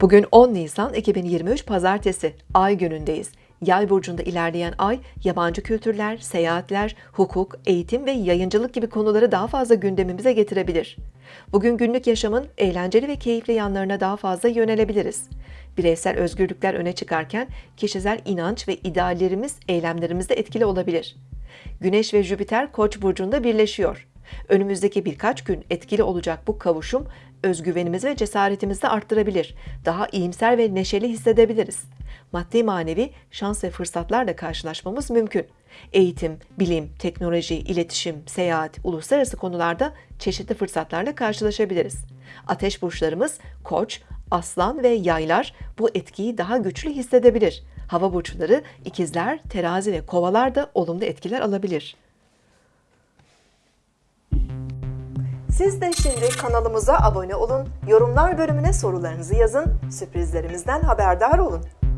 Bugün 10 Nisan 2023 Pazartesi, Ay günündeyiz. Yay burcunda ilerleyen ay, yabancı kültürler, seyahatler, hukuk, eğitim ve yayıncılık gibi konuları daha fazla gündemimize getirebilir. Bugün günlük yaşamın eğlenceli ve keyifli yanlarına daha fazla yönelebiliriz. Bireysel özgürlükler öne çıkarken kişisel inanç ve ideallerimiz eylemlerimizde etkili olabilir. Güneş ve Jüpiter Koç burcunda birleşiyor. Önümüzdeki birkaç gün etkili olacak bu kavuşum özgüvenimizi ve cesaretimizi de arttırabilir. Daha iyimser ve neşeli hissedebiliriz. Maddi manevi şans ve fırsatlarla karşılaşmamız mümkün. Eğitim, bilim, teknoloji, iletişim, seyahat, uluslararası konularda çeşitli fırsatlarla karşılaşabiliriz. Ateş burçlarımız Koç, Aslan ve Yaylar bu etkiyi daha güçlü hissedebilir. Hava burçları ikizler, terazi ve kovalar da olumlu etkiler alabilir. Siz de şimdi kanalımıza abone olun, yorumlar bölümüne sorularınızı yazın, sürprizlerimizden haberdar olun.